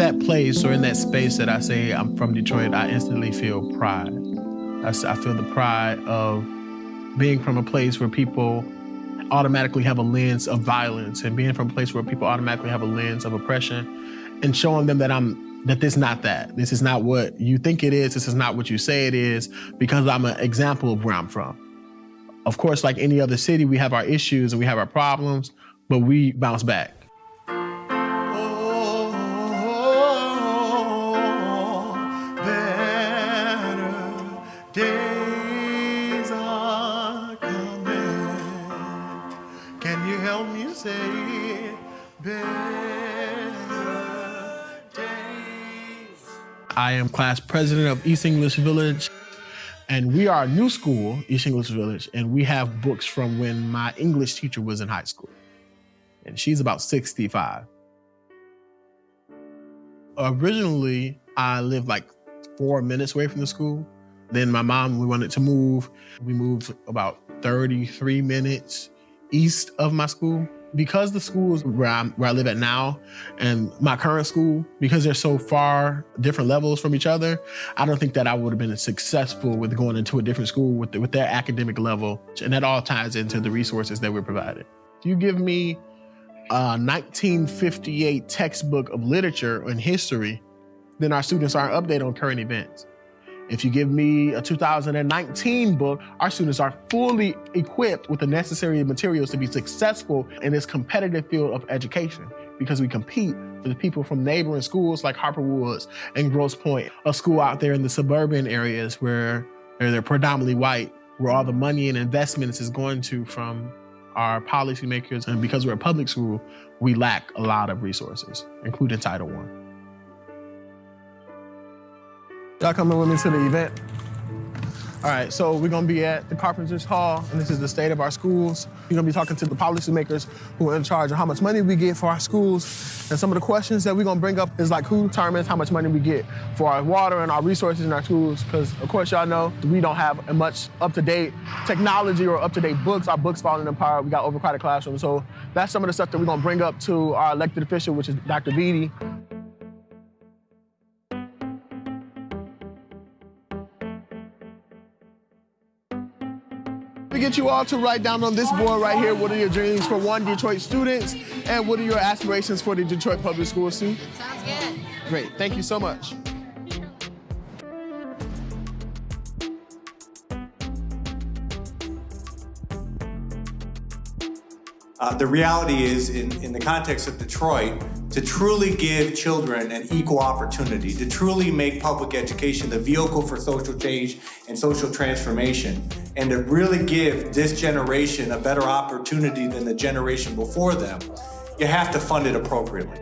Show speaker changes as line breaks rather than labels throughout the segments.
that place or in that space that I say I'm from Detroit, I instantly feel pride. I, I feel the pride of being from a place where people automatically have a lens of violence and being from a place where people automatically have a lens of oppression and showing them that I'm that this is not that. This is not what you think it is. This is not what you say it is because I'm an example of where I'm from. Of course, like any other city, we have our issues and we have our problems, but we bounce back.
Can you help me say days?
I am class president of East English Village, and we are a new school, East English Village, and we have books from when my English teacher was in high school. And she's about 65. Originally, I lived like four minutes away from the school. Then my mom, we wanted to move. We moved about 33 minutes east of my school. Because the schools where, I'm, where I live at now and my current school, because they're so far different levels from each other, I don't think that I would have been successful with going into a different school with, the, with their academic level. And that all ties into the resources that we're provided. If you give me a 1958 textbook of literature and history, then our students aren't updated on current events. If you give me a 2019 book, our students are fully equipped with the necessary materials to be successful in this competitive field of education because we compete with people from neighboring schools like Harper Woods and Grosse Pointe, a school out there in the suburban areas where they're predominantly white, where all the money and investments is going to from our policymakers. And because we're a public school, we lack a lot of resources, including Title I. Y'all coming with me to the event? All right, so we're gonna be at the Carpenters Hall, and this is the state of our schools. You're gonna be talking to the policymakers who are in charge of how much money we get for our schools. And some of the questions that we're gonna bring up is like who determines how much money we get for our water and our resources in our schools? Because of course y'all know we don't have much up-to-date technology or up-to-date books. Our books falling apart. We got overcrowded classrooms. So that's some of the stuff that we're gonna bring up to our elected official, which is Dr. Beatty. Get you all to write down on this board right here what are your dreams for one Detroit students and what are your aspirations for the Detroit Public Schools
too? Sounds good.
Great, thank you so much.
Uh, the reality is, in, in the context of Detroit, to truly give children an equal opportunity, to truly make public education the vehicle for social change and social transformation, and to really give this generation a better opportunity than the generation before them, you have to fund it appropriately,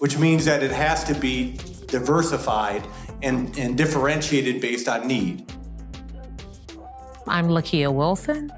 which means that it has to be diversified and, and differentiated based on need.
I'm Lakia Wilson.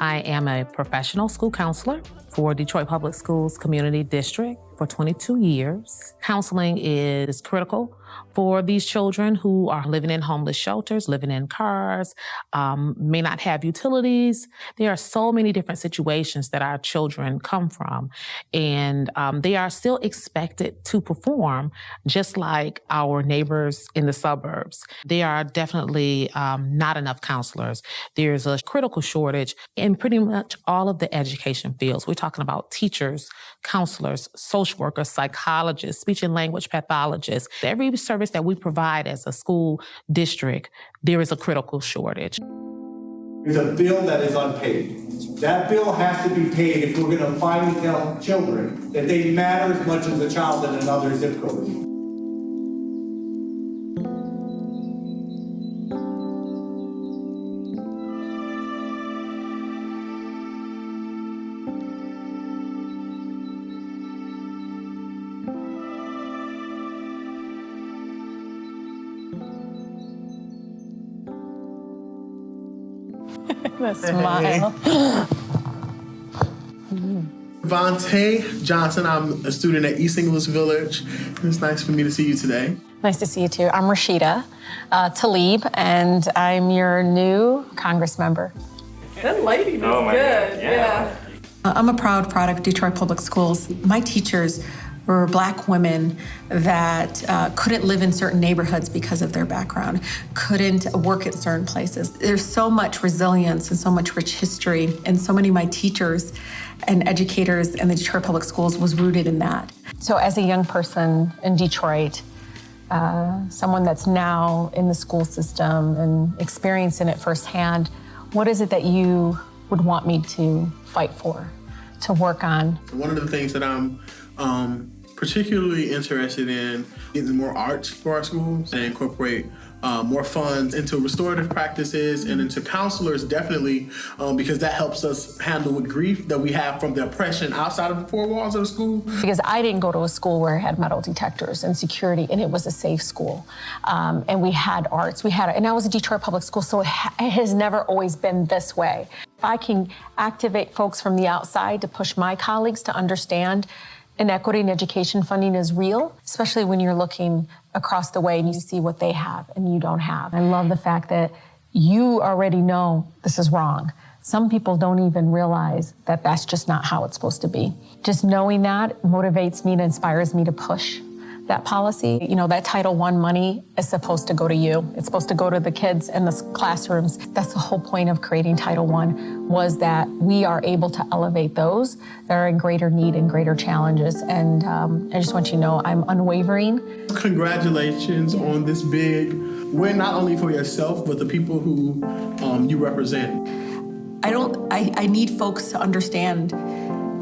I am a professional school counselor for Detroit Public Schools Community District for 22 years. Counseling is critical for these children who are living in homeless shelters, living in cars, um, may not have utilities. There are so many different situations that our children come from, and um, they are still expected to perform just like our neighbors in the suburbs. There are definitely um, not enough counselors. There's a critical shortage in pretty much all of the education fields. We're talking about teachers, counselors, social workers, psychologists, speech and language pathologists. Every service that we provide as a school district, there is a critical shortage.
There's a bill that is unpaid. That bill has to be paid if we're going to finally tell children that they matter as much as a child in another zip code.
The smile.
Vontae Johnson, I'm a student at East English Village. It's nice for me to see you today.
Nice to see you too. I'm Rashida uh, Tlaib, and I'm your new Congress member.
Good lady, that's oh good. Yeah. yeah.
I'm a proud product of Detroit Public Schools. My teachers
were black women that uh, couldn't live in certain neighborhoods because of their background, couldn't work at certain places. There's so much resilience and so much rich history, and so many of my teachers and educators in the Detroit Public Schools was rooted in that. So, as a young person in Detroit, uh, someone that's now in the school system and experiencing it firsthand, what is it that you would want me to fight for, to work on?
One of the things that I'm um, particularly interested in getting more arts for our schools and incorporate uh, more funds into restorative practices and into counselors definitely um, because that helps us handle with grief that we have from the oppression outside of the four walls of the school.
Because I didn't go to a school where it had metal detectors and security and it was a safe school. Um, and we had arts, we had, and I was a Detroit public school, so it, ha- it has never always been this way. I can activate folks from the outside to push my colleagues to understand inequity in education funding is real, especially when you're looking across the way and you see what they have and you don't have. I love the fact that you already know this is wrong. Some people don't even realize that that's just not how it's supposed to be. Just knowing that motivates me and inspires me to push that policy. You know, that Title I money is supposed to go to you. It's supposed to go to the kids in the classrooms. That's the whole point of creating Title I was that we are able to elevate those that are in greater need and greater challenges. And um, I just want you to know I'm unwavering.
Congratulations on this big win, not only for yourself, but the people who um, you represent.
I don't, I, I need folks to understand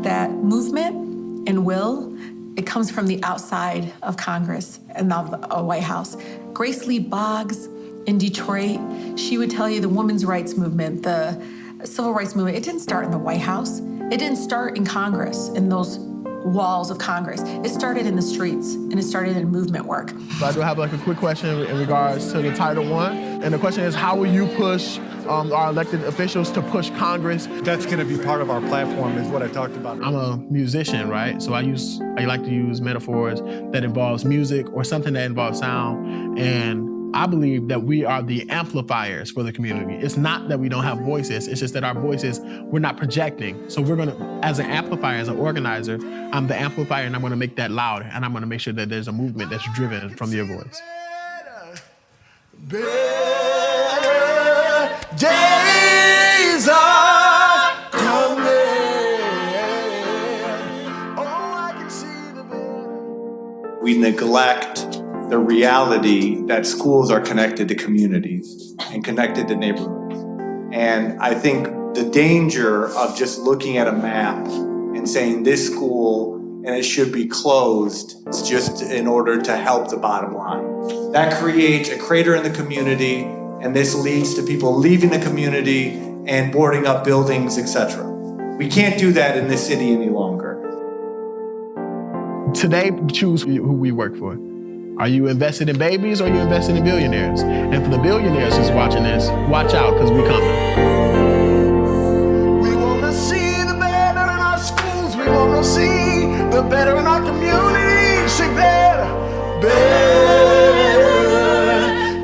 that movement and will it comes from the outside of Congress and the uh, White House. Grace Lee Boggs in Detroit, she would tell you the women's rights movement, the civil rights movement, it didn't start in the White House. It didn't start in Congress, in those walls of Congress. It started in the streets and it started in movement work.
So I do have like a quick question in regards to the Title One, and the question is, how will you push um, our elected officials to push Congress?
That's going to be part of our platform, is what I talked about.
I'm a musician, right? So I use I like to use metaphors that involves music or something that involves sound, and I believe that we are the amplifiers for the community. It's not that we don't have voices, it's just that our voices, we're not projecting. So we're gonna, as an amplifier, as an organizer, I'm the amplifier and I'm gonna make that loud and I'm gonna make sure that there's a movement that's driven from your voice.
Better days
neglect the reality that schools are connected to communities and connected to neighborhoods. And I think the danger of just looking at a map and saying this school and it should be closed is just in order to help the bottom line. That creates a crater in the community and this leads to people leaving the community and boarding up buildings, etc. We can't do that in this city any longer.
Today, choose who we work for. Are you invested in babies or are you invested in billionaires? And for the billionaires who's watching this, watch out because we coming.
We wanna see the better in our schools. We wanna see the better in our better, better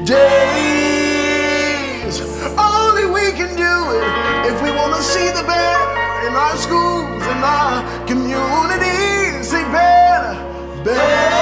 days. Only we can do it if we wanna see the better in our schools and our Baby.